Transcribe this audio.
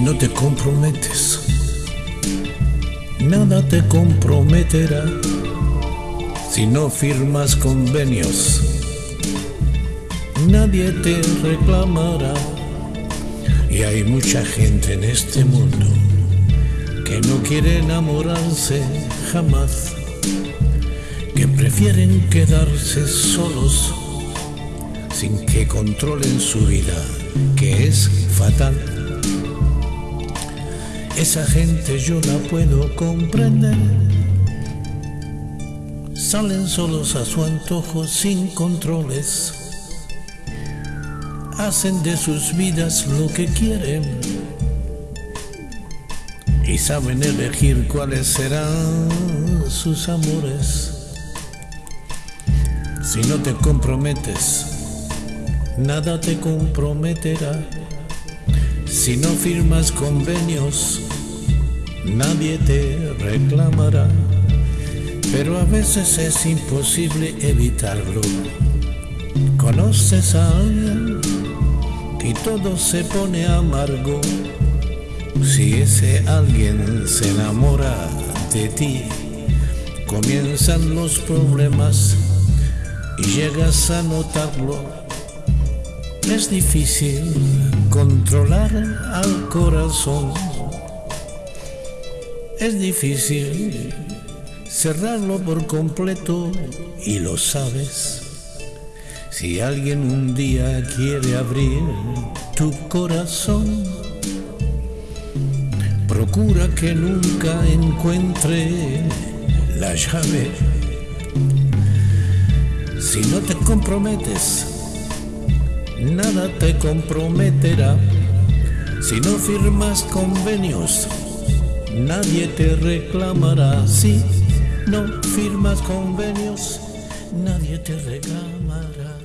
no te comprometes, nada te comprometerá si no firmas convenios. Nadie te reclamará y hay mucha gente en este mundo que no quiere enamorarse jamás, que prefieren quedarse solos sin que controlen su vida, que es fatal. Esa gente yo la puedo comprender. Salen solos a su antojo sin controles. Hacen de sus vidas lo que quieren. Y saben elegir cuáles serán sus amores. Si no te comprometes, nada te comprometerá. Si no firmas convenios, nadie te reclamará. Pero a veces es imposible evitarlo. Conoces a alguien y todo se pone amargo. Si ese alguien se enamora de ti, comienzan los problemas y llegas a notarlo es difícil controlar al corazón. Es difícil cerrarlo por completo y lo sabes. Si alguien un día quiere abrir tu corazón, procura que nunca encuentre la llave. Si no te comprometes, nada te comprometerá. Si no firmas convenios, nadie te reclamará. Si no firmas convenios, nadie te reclamará.